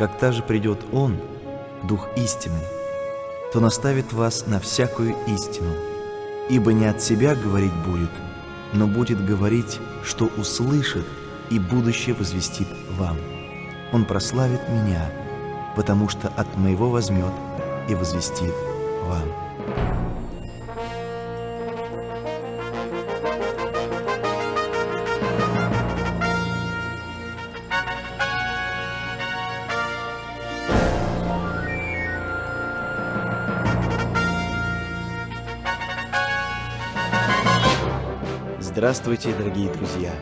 Когда же придет Он, Дух истины, то наставит вас на всякую истину, ибо не от себя говорить будет, но будет говорить, что услышит и будущее возвестит вам. Он прославит Меня, потому что от Моего возьмет и возвестит вам. Здравствуйте, дорогие друзья!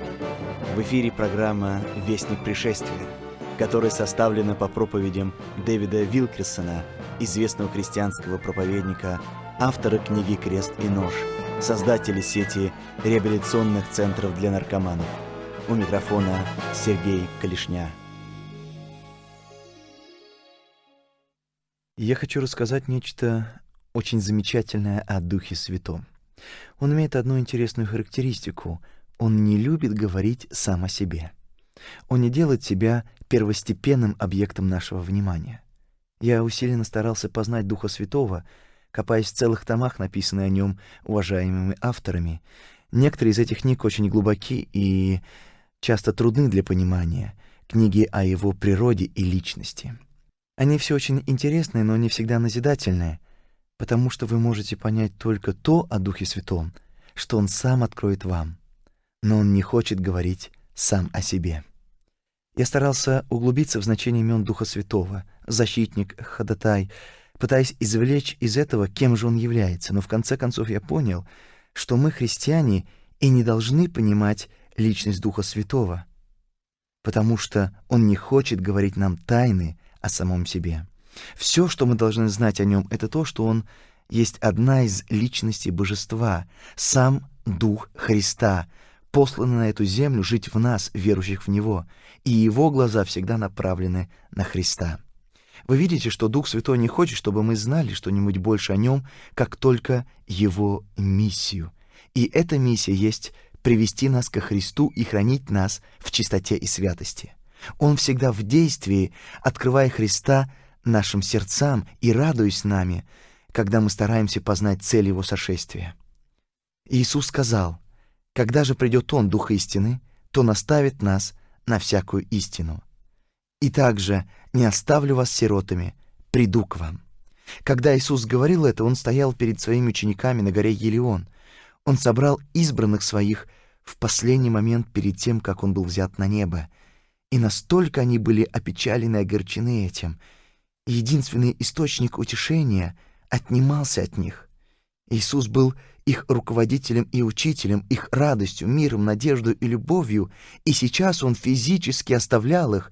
В эфире программа «Вестник пришествия», которая составлена по проповедям Дэвида Вилкерсона, известного христианского проповедника, автора книги «Крест и нож», создателя сети реабилитационных центров для наркоманов. У микрофона Сергей Калишня. Я хочу рассказать нечто очень замечательное о Духе Святом – он имеет одну интересную характеристику. Он не любит говорить сам о себе. Он не делает себя первостепенным объектом нашего внимания. Я усиленно старался познать Духа Святого, копаясь в целых томах, написанных о нем уважаемыми авторами. Некоторые из этих книг очень глубоки и часто трудны для понимания, книги о его природе и личности. Они все очень интересные, но не всегда назидательные — потому что вы можете понять только то о Духе Святом, что Он сам откроет вам, но Он не хочет говорить сам о себе. Я старался углубиться в значение имен Духа Святого, защитник, ходатай, пытаясь извлечь из этого, кем же он является, но в конце концов я понял, что мы, христиане, и не должны понимать личность Духа Святого, потому что Он не хочет говорить нам тайны о самом себе. Все, что мы должны знать о нем, это то, что он есть одна из личностей божества, сам Дух Христа, посланный на эту землю жить в нас, верующих в Него, и Его глаза всегда направлены на Христа. Вы видите, что Дух Святой не хочет, чтобы мы знали что-нибудь больше о Нем, как только Его миссию. И эта миссия есть привести нас ко Христу и хранить нас в чистоте и святости. Он всегда в действии, открывая Христа нашим сердцам и радуясь нами, когда мы стараемся познать цель Его сошествия. Иисус сказал, «Когда же придет Он, Дух истины, то наставит нас на всякую истину. И также не оставлю вас сиротами, приду к вам». Когда Иисус говорил это, Он стоял перед своими учениками на горе Елеон. Он собрал избранных своих в последний момент перед тем, как Он был взят на небо. И настолько они были опечалены и огорчены этим — единственный источник утешения отнимался от них. Иисус был их руководителем и учителем, их радостью, миром, надеждой и любовью, и сейчас Он физически оставлял их,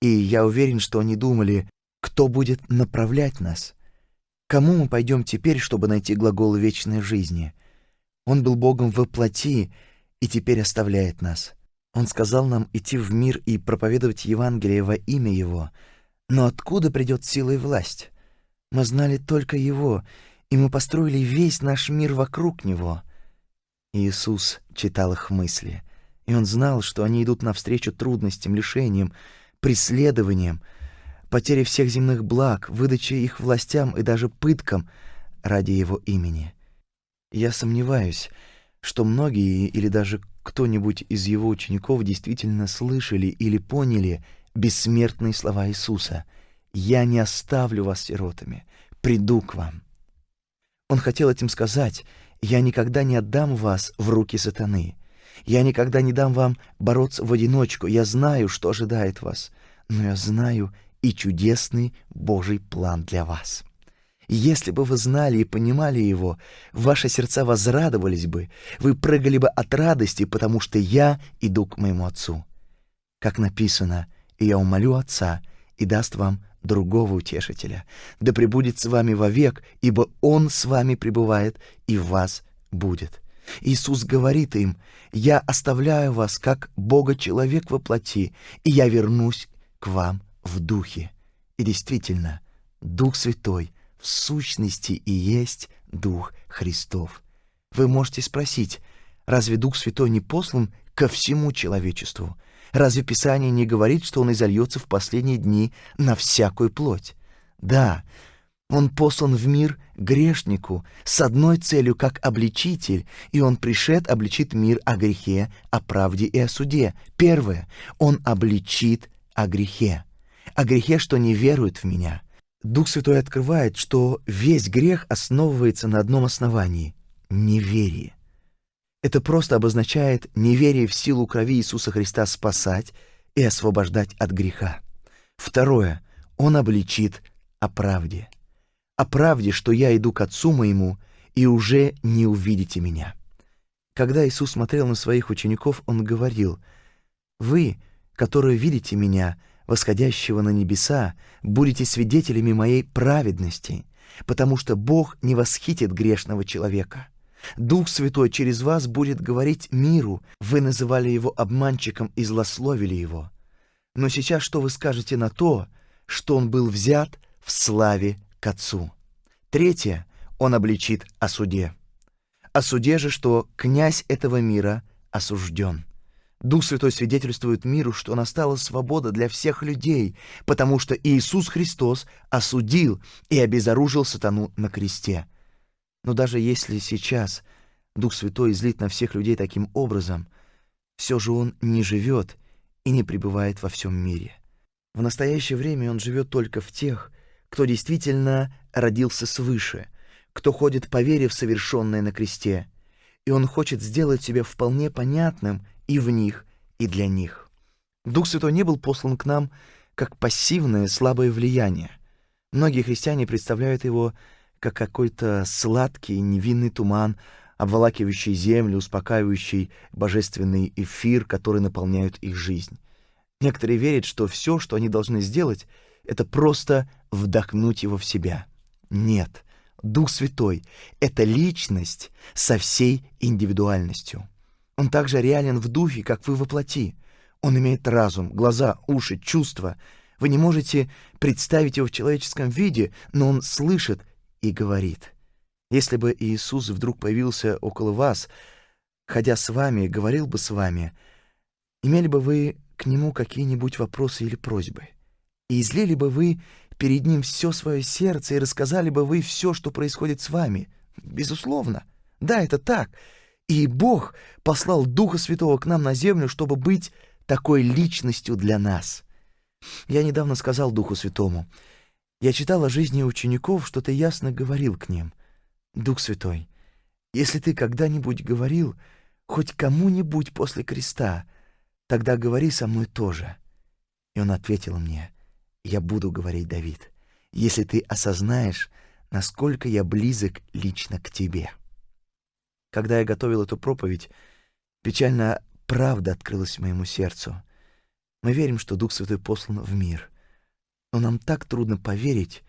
и я уверен, что они думали, кто будет направлять нас, кому мы пойдем теперь, чтобы найти глагол вечной жизни. Он был Богом во плоти и теперь оставляет нас. Он сказал нам идти в мир и проповедовать Евангелие во имя Его — но откуда придет сила и власть? Мы знали только Его, и мы построили весь наш мир вокруг Него. Иисус читал их мысли, и Он знал, что они идут навстречу трудностям, лишениям, преследованиям, потере всех земных благ, выдаче их властям и даже пыткам ради Его имени. Я сомневаюсь, что многие или даже кто-нибудь из Его учеников действительно слышали или поняли — бессмертные слова Иисуса «Я не оставлю вас сиротами, приду к вам». Он хотел этим сказать «Я никогда не отдам вас в руки сатаны, я никогда не дам вам бороться в одиночку, я знаю, что ожидает вас, но я знаю и чудесный Божий план для вас». Если бы вы знали и понимали его, ваши сердца возрадовались бы, вы прыгали бы от радости, потому что я иду к моему Отцу. Как написано, и я умолю Отца, и даст вам другого утешителя, да пребудет с вами вовек, ибо Он с вами пребывает и в вас будет». Иисус говорит им, «Я оставляю вас, как Бога-человек во плоти, и я вернусь к вам в духе». И действительно, Дух Святой в сущности и есть Дух Христов. Вы можете спросить, разве Дух Святой не послан ко всему человечеству? Разве Писание не говорит, что Он изольется в последние дни на всякую плоть? Да, Он послан в мир грешнику с одной целью, как обличитель, и Он пришед обличит мир о грехе, о правде и о суде. Первое, Он обличит о грехе. О грехе, что не верует в Меня. Дух Святой открывает, что весь грех основывается на одном основании — неверие. Это просто обозначает неверие в силу крови Иисуса Христа спасать и освобождать от греха. Второе. Он обличит о правде. О правде, что я иду к Отцу моему, и уже не увидите меня. Когда Иисус смотрел на своих учеников, Он говорил, «Вы, которые видите меня, восходящего на небеса, будете свидетелями моей праведности, потому что Бог не восхитит грешного человека». Дух Святой через вас будет говорить миру. Вы называли его обманщиком и злословили его. Но сейчас что вы скажете на то, что он был взят в славе к Отцу? Третье, он обличит о суде. О суде же, что князь этого мира осужден. Дух Святой свидетельствует миру, что настала свобода для всех людей, потому что Иисус Христос осудил и обезоружил сатану на кресте. Но даже если сейчас Дух Святой излит на всех людей таким образом, все же Он не живет и не пребывает во всем мире. В настоящее время Он живет только в тех, кто действительно родился свыше, кто ходит по вере в совершенное на кресте, и Он хочет сделать себя вполне понятным и в них, и для них. Дух Святой не был послан к нам как пассивное слабое влияние. Многие христиане представляют его как какой-то сладкий невинный туман, обволакивающий землю, успокаивающий божественный эфир, который наполняет их жизнь. Некоторые верят, что все, что они должны сделать, это просто вдохнуть его в себя. Нет, Дух Святой — это личность со всей индивидуальностью. Он также реален в духе, как вы воплоти. Он имеет разум, глаза, уши, чувства. Вы не можете представить его в человеческом виде, но он слышит и говорит, «Если бы Иисус вдруг появился около вас, ходя с вами, говорил бы с вами, имели бы вы к Нему какие-нибудь вопросы или просьбы, и излили бы вы перед Ним все свое сердце и рассказали бы вы все, что происходит с вами. Безусловно, да, это так. И Бог послал Духа Святого к нам на землю, чтобы быть такой личностью для нас. Я недавно сказал Духу Святому — я читал о жизни учеников, что ты ясно говорил к ним. Дух Святой, если ты когда-нибудь говорил хоть кому-нибудь после креста, тогда говори со мной тоже. И он ответил мне, я буду говорить, Давид, если ты осознаешь, насколько я близок лично к тебе. Когда я готовил эту проповедь, печальная правда открылась моему сердцу. Мы верим, что Дух Святой послан в мир. Но нам так трудно поверить,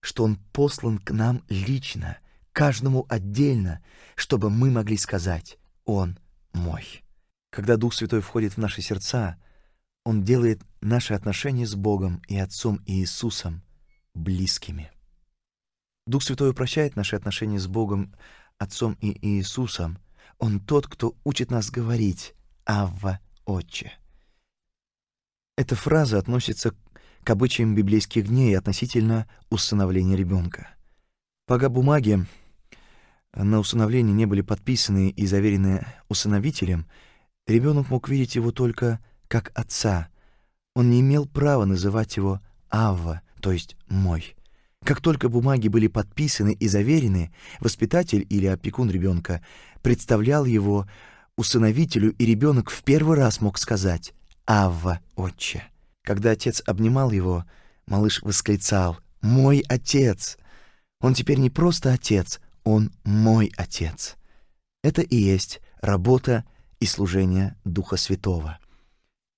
что Он послан к нам лично, каждому отдельно, чтобы мы могли сказать «Он мой». Когда Дух Святой входит в наши сердца, Он делает наши отношения с Богом и Отцом и Иисусом близкими. Дух Святой упрощает наши отношения с Богом, Отцом и Иисусом. Он тот, кто учит нас говорить «Авва, Отче». Эта фраза относится к обычаям библейских дней относительно усыновления ребенка. Пока бумаги на усыновление не были подписаны и заверены усыновителем, ребенок мог видеть его только как отца. Он не имел права называть его Авва, то есть «мой». Как только бумаги были подписаны и заверены, воспитатель или опекун ребенка представлял его усыновителю, и ребенок в первый раз мог сказать «Авва, отче». Когда отец обнимал его, малыш восклицал «Мой отец!». Он теперь не просто отец, он мой отец. Это и есть работа и служение Духа Святого.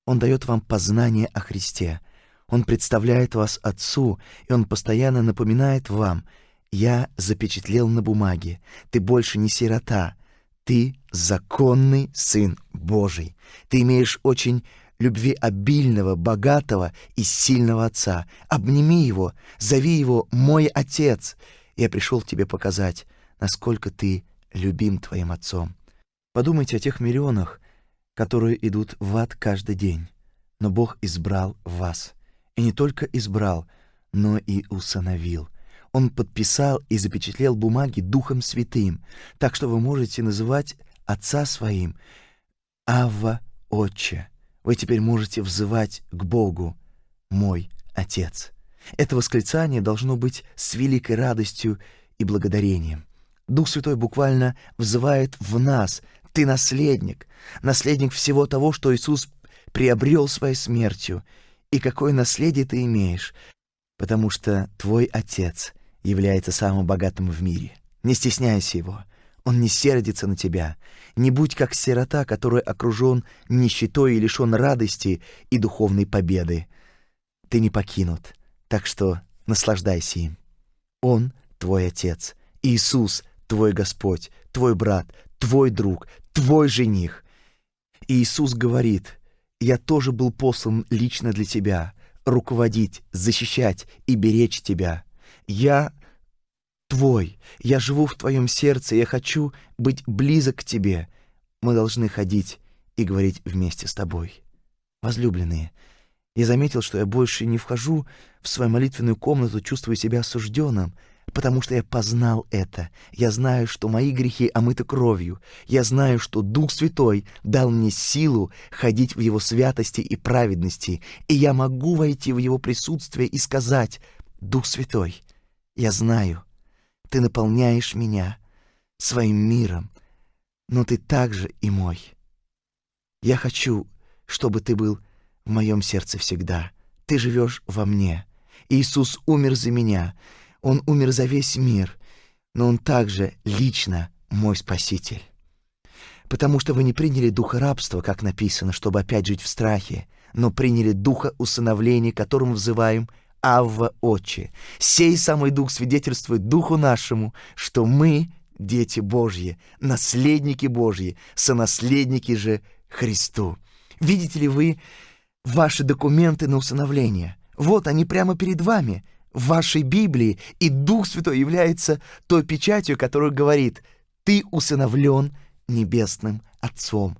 Он дает вам познание о Христе. Он представляет вас Отцу, и Он постоянно напоминает вам «Я запечатлел на бумаге, ты больше не сирота, ты законный Сын Божий, ты имеешь очень любви обильного, богатого и сильного Отца. Обними его, зови его «мой Отец». Я пришел тебе показать, насколько ты любим твоим Отцом. Подумайте о тех миллионах, которые идут в ад каждый день. но Бог избрал вас. И не только избрал, но и усыновил. Он подписал и запечатлел бумаги Духом Святым, так что вы можете называть Отца Своим Авва Отче. Вы теперь можете взывать к Богу, мой Отец. Это восклицание должно быть с великой радостью и благодарением. Дух Святой буквально взывает в нас. Ты наследник, наследник всего того, что Иисус приобрел своей смертью. И какое наследие ты имеешь, потому что твой Отец является самым богатым в мире. Не стесняйся его. Он не сердится на тебя. Не будь как сирота, который окружен нищетой и лишен радости и духовной победы. Ты не покинут, так что наслаждайся им. Он твой Отец. Иисус твой Господь, твой брат, твой друг, твой жених. И Иисус говорит, «Я тоже был послан лично для тебя, руководить, защищать и беречь тебя. Я твой, я живу в твоем сердце, я хочу быть близок к тебе. Мы должны ходить и говорить вместе с тобой. Возлюбленные, я заметил, что я больше не вхожу в свою молитвенную комнату, чувствуя себя осужденным, потому что я познал это. Я знаю, что мои грехи омыты кровью. Я знаю, что Дух Святой дал мне силу ходить в Его святости и праведности, и я могу войти в Его присутствие и сказать, «Дух Святой, я знаю, Ты наполняешь меня своим миром, но Ты также и мой. Я хочу, чтобы Ты был в моем сердце всегда. Ты живешь во мне. Иисус умер за меня, он умер за весь мир, но Он также лично мой Спаситель. Потому что вы не приняли духа рабства, как написано, чтобы опять жить в страхе, но приняли духа усыновления, которым взываем Авва Отче. Сей самый дух свидетельствует духу нашему, что мы дети Божьи, наследники Божьи, сонаследники же Христу. Видите ли вы ваши документы на усыновление? Вот они прямо перед вами — в вашей Библии, и Дух Святой является той печатью, которая говорит «Ты усыновлен Небесным Отцом».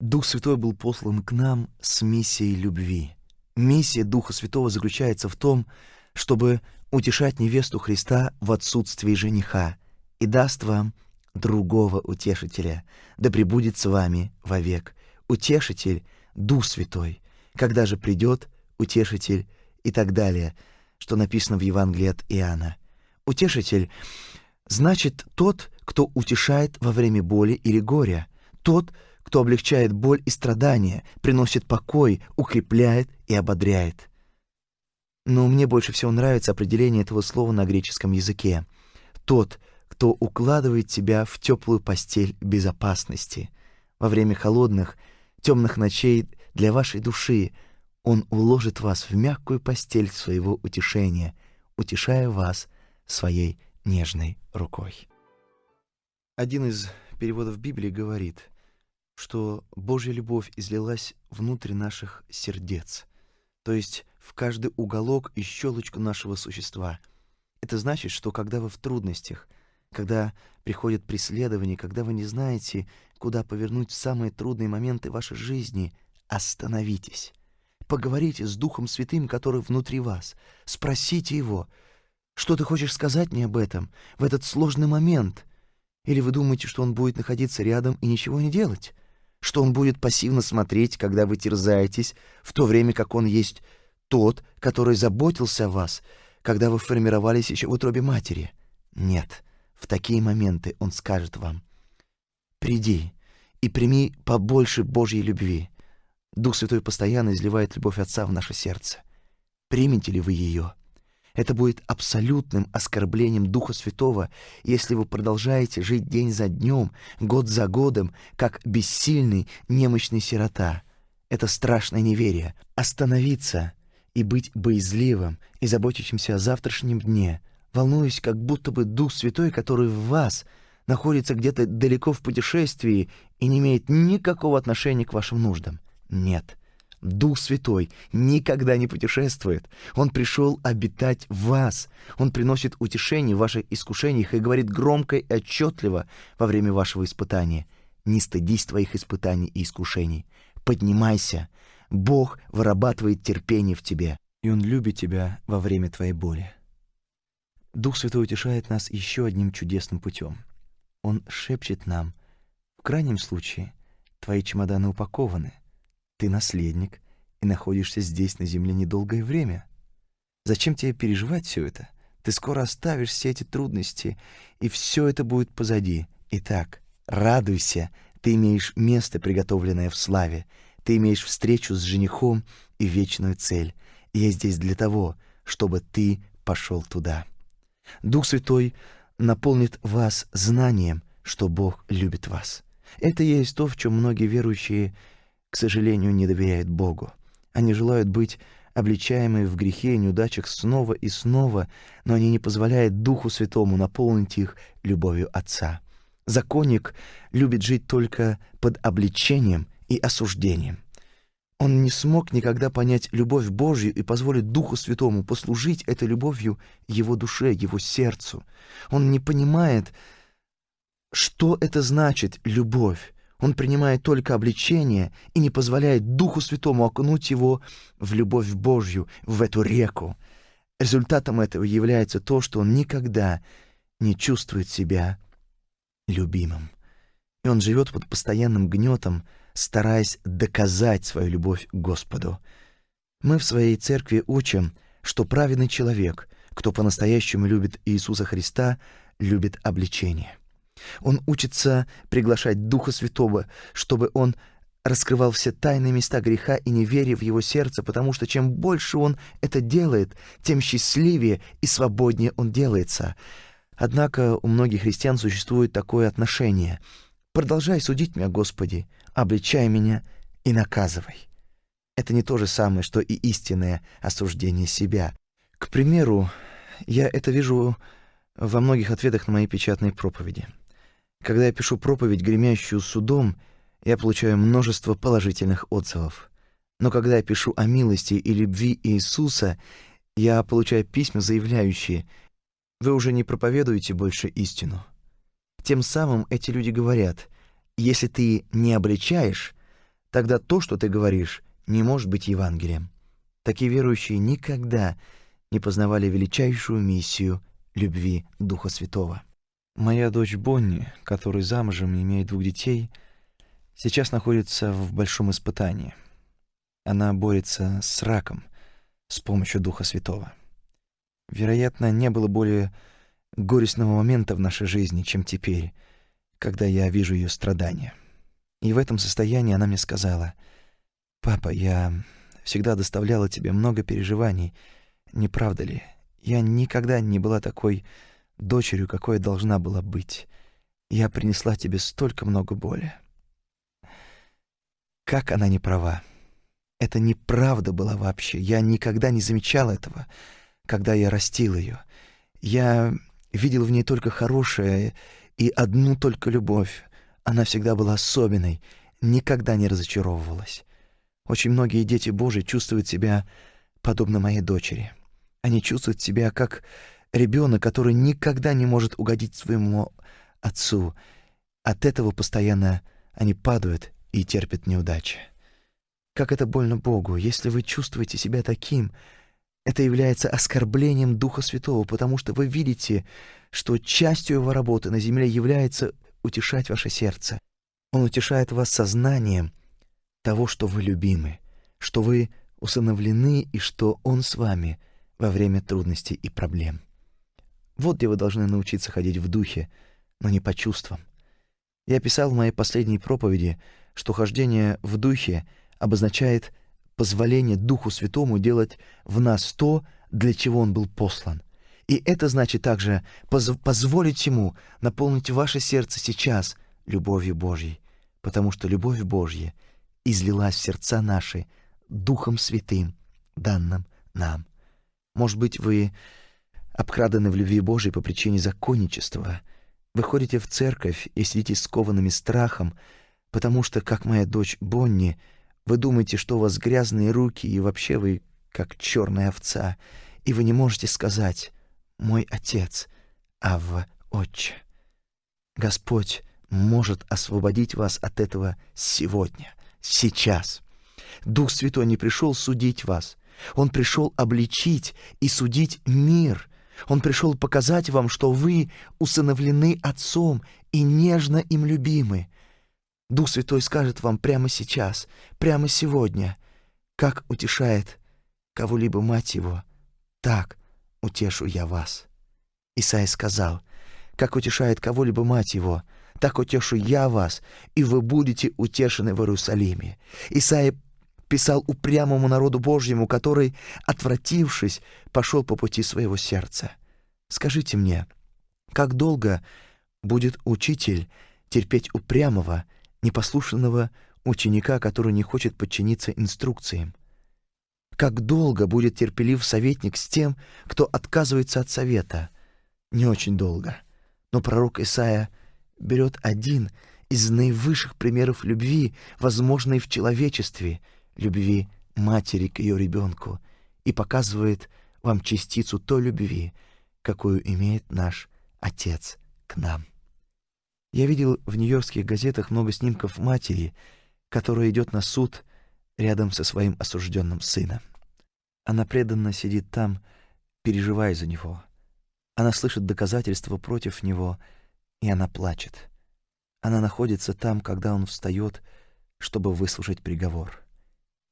Дух Святой был послан к нам с миссией любви. Миссия Духа Святого заключается в том, чтобы утешать невесту Христа в отсутствии жениха и даст вам другого утешителя, да пребудет с вами вовек. Утешитель — Дух Святой. Когда же придет утешитель и так далее — что написано в Евангелии от Иоанна. Утешитель значит тот, кто утешает во время боли или горя, тот, кто облегчает боль и страдания, приносит покой, укрепляет и ободряет. Но мне больше всего нравится определение этого слова на греческом языке. Тот, кто укладывает тебя в теплую постель безопасности. Во время холодных, темных ночей для вашей души — он уложит вас в мягкую постель своего утешения, утешая вас своей нежной рукой. Один из переводов Библии говорит, что Божья любовь излилась внутрь наших сердец, то есть в каждый уголок и щелочку нашего существа. Это значит, что когда вы в трудностях, когда приходит преследование, когда вы не знаете, куда повернуть в самые трудные моменты вашей жизни, остановитесь Поговорите с Духом Святым, который внутри вас. Спросите Его, что ты хочешь сказать мне об этом в этот сложный момент? Или вы думаете, что Он будет находиться рядом и ничего не делать? Что Он будет пассивно смотреть, когда вы терзаетесь, в то время как Он есть тот, который заботился о вас, когда вы формировались еще в утробе матери? Нет, в такие моменты Он скажет вам, «Приди и прими побольше Божьей любви». Дух Святой постоянно изливает любовь Отца в наше сердце. Примете ли вы ее? Это будет абсолютным оскорблением Духа Святого, если вы продолжаете жить день за днем, год за годом, как бессильный, немощный сирота. Это страшное неверие. Остановиться и быть боязливым и заботящимся о завтрашнем дне, волнуясь, как будто бы Дух Святой, который в вас, находится где-то далеко в путешествии и не имеет никакого отношения к вашим нуждам. Нет, Дух Святой никогда не путешествует. Он пришел обитать в вас. Он приносит утешение в ваших искушениях и говорит громко и отчетливо во время вашего испытания. Не стыдись твоих испытаний и искушений. Поднимайся, Бог вырабатывает терпение в тебе, и Он любит тебя во время твоей боли. Дух Святой утешает нас еще одним чудесным путем. Он шепчет нам, в крайнем случае, твои чемоданы упакованы, ты наследник и находишься здесь на земле недолгое время. Зачем тебе переживать все это? Ты скоро оставишь все эти трудности, и все это будет позади. Итак, радуйся, ты имеешь место, приготовленное в славе, ты имеешь встречу с женихом и вечную цель. Я здесь для того, чтобы ты пошел туда. Дух Святой наполнит вас знанием, что Бог любит вас. Это есть то, в чем многие верующие, к сожалению, не доверяют Богу. Они желают быть обличаемые в грехе и неудачах снова и снова, но они не позволяют Духу Святому наполнить их любовью Отца. Законник любит жить только под обличением и осуждением. Он не смог никогда понять любовь Божью и позволить Духу Святому послужить этой любовью его душе, его сердцу. Он не понимает, что это значит любовь. Он принимает только обличение и не позволяет Духу Святому окунуть его в любовь Божью, в эту реку. Результатом этого является то, что он никогда не чувствует себя любимым. И он живет под постоянным гнетом, стараясь доказать свою любовь к Господу. Мы в своей церкви учим, что праведный человек, кто по-настоящему любит Иисуса Христа, любит обличение. Он учится приглашать Духа Святого, чтобы он раскрывал все тайные места греха и неверия в его сердце, потому что чем больше он это делает, тем счастливее и свободнее он делается. Однако у многих христиан существует такое отношение. «Продолжай судить меня, Господи, обличай меня и наказывай». Это не то же самое, что и истинное осуждение себя. К примеру, я это вижу во многих ответах на мои печатные проповеди. Когда я пишу проповедь, гремящую судом, я получаю множество положительных отзывов. Но когда я пишу о милости и любви Иисуса, я получаю письма, заявляющие, «Вы уже не проповедуете больше истину». Тем самым эти люди говорят, «Если ты не обличаешь, тогда то, что ты говоришь, не может быть Евангелием». Такие верующие никогда не познавали величайшую миссию любви Духа Святого. Моя дочь Бонни, которая замужем и имеет двух детей, сейчас находится в большом испытании. Она борется с раком с помощью Духа Святого. Вероятно, не было более горестного момента в нашей жизни, чем теперь, когда я вижу ее страдания. И в этом состоянии она мне сказала, «Папа, я всегда доставляла тебе много переживаний, не правда ли? Я никогда не была такой дочерью, какой должна была быть. Я принесла тебе столько много боли. Как она не права. Это неправда была вообще. Я никогда не замечал этого, когда я растил ее. Я видел в ней только хорошее и одну только любовь. Она всегда была особенной, никогда не разочаровывалась. Очень многие дети Божьи чувствуют себя подобно моей дочери. Они чувствуют себя как ребенок, который никогда не может угодить своему отцу. От этого постоянно они падают и терпят неудачи. Как это больно Богу, если вы чувствуете себя таким, это является оскорблением Духа Святого, потому что вы видите, что частью его работы на земле является утешать ваше сердце. Он утешает вас сознанием того, что вы любимы, что вы усыновлены и что Он с вами во время трудностей и проблем. Вот где вы должны научиться ходить в духе, но не по чувствам. Я писал в моей последней проповеди, что хождение в духе обозначает позволение Духу Святому делать в нас то, для чего Он был послан. И это значит также поз позволить Ему наполнить ваше сердце сейчас любовью Божьей, потому что любовь Божья излилась в сердца наши Духом Святым, данным нам. Может быть, вы обкраданы в любви Божией по причине законничества. Вы ходите в церковь и сидите скованными страхом, потому что, как моя дочь Бонни, вы думаете, что у вас грязные руки, и вообще вы как черная овца, и вы не можете сказать «Мой отец, Авва, отче». Господь может освободить вас от этого сегодня, сейчас. Дух Святой не пришел судить вас. Он пришел обличить и судить мир. Он пришел показать вам, что вы усыновлены Отцом и нежно им любимы. Дух Святой скажет вам прямо сейчас, прямо сегодня, как утешает кого-либо мать его, так утешу я вас. Исаия сказал, как утешает кого-либо мать его, так утешу я вас, и вы будете утешены в Иерусалиме. Исаия писал упрямому народу Божьему, который, отвратившись, пошел по пути своего сердца. Скажите мне, как долго будет учитель терпеть упрямого, непослушного ученика, который не хочет подчиниться инструкциям? Как долго будет терпелив советник с тем, кто отказывается от совета? Не очень долго. Но пророк Исаия берет один из наивысших примеров любви, возможной в человечестве, любви матери к ее ребенку, и показывает вам частицу той любви, какую имеет наш Отец к нам. Я видел в нью-йоркских газетах много снимков матери, которая идет на суд рядом со своим осужденным сыном. Она преданно сидит там, переживая за него. Она слышит доказательства против него, и она плачет. Она находится там, когда он встает, чтобы выслушать приговор.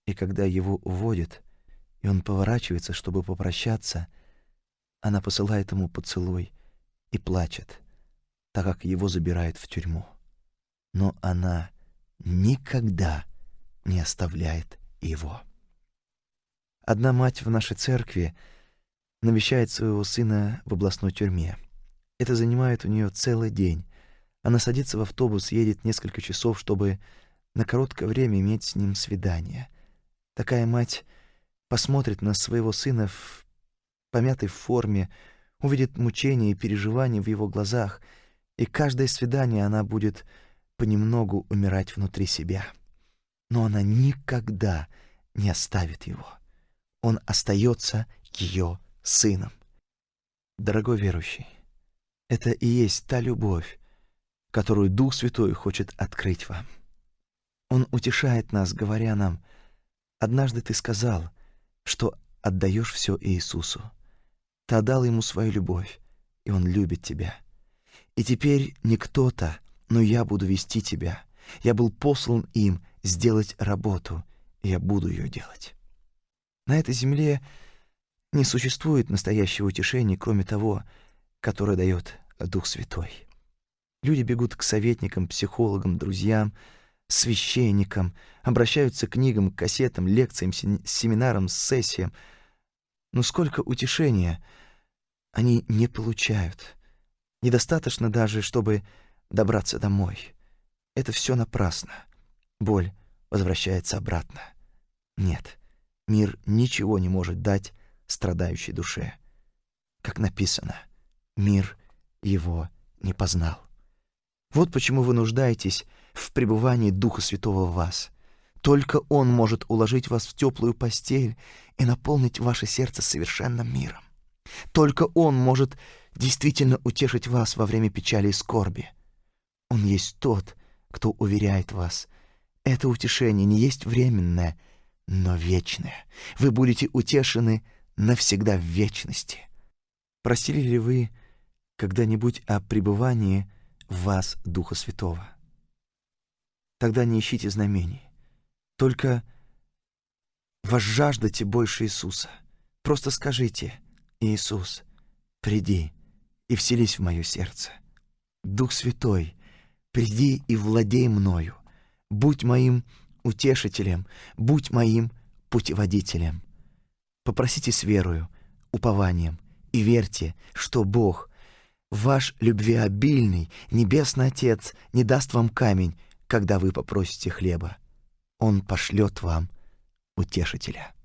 И когда его уводят, и он поворачивается, чтобы попрощаться, она посылает ему поцелуй и плачет, так как его забирают в тюрьму. Но она никогда не оставляет его. Одна мать в нашей церкви навещает своего сына в областной тюрьме. Это занимает у нее целый день. Она садится в автобус, едет несколько часов, чтобы на короткое время иметь с ним свидание. Такая мать посмотрит на своего сына в помятой форме, увидит мучения и переживания в его глазах, и каждое свидание она будет понемногу умирать внутри себя. Но она никогда не оставит его. Он остается ее сыном. Дорогой верующий, это и есть та любовь, которую Дух Святой хочет открыть вам. Он утешает нас, говоря нам, «Однажды ты сказал, что отдаешь все Иисусу. Ты отдал ему свою любовь, и он любит тебя. И теперь не кто-то, но я буду вести тебя. Я был послан им сделать работу, и я буду ее делать. На этой земле не существует настоящего утешения, кроме того, которое дает Дух Святой. Люди бегут к советникам, психологам, друзьям, священникам, обращаются к книгам, кассетам, лекциям, семинарам, сессиям — но сколько утешения они не получают. Недостаточно даже, чтобы добраться домой. Это все напрасно. Боль возвращается обратно. Нет, мир ничего не может дать страдающей душе. Как написано, мир его не познал. Вот почему вы нуждаетесь в пребывании Духа Святого в вас. Только Он может уложить вас в теплую постель и наполнить ваше сердце совершенным миром. Только Он может действительно утешить вас во время печали и скорби. Он есть тот, кто уверяет вас. Это утешение не есть временное, но вечное. Вы будете утешены навсегда в вечности. Просили ли вы когда-нибудь о пребывании в вас Духа Святого? Тогда не ищите знамений. Только возжаждайте больше Иисуса. Просто скажите, Иисус, приди и вселись в мое сердце. Дух Святой, приди и владей мною. Будь моим утешителем, будь моим путеводителем. Попросите с верою, упованием и верьте, что Бог, ваш любвеобильный, Небесный Отец, не даст вам камень, когда вы попросите хлеба. Он пошлет вам утешителя.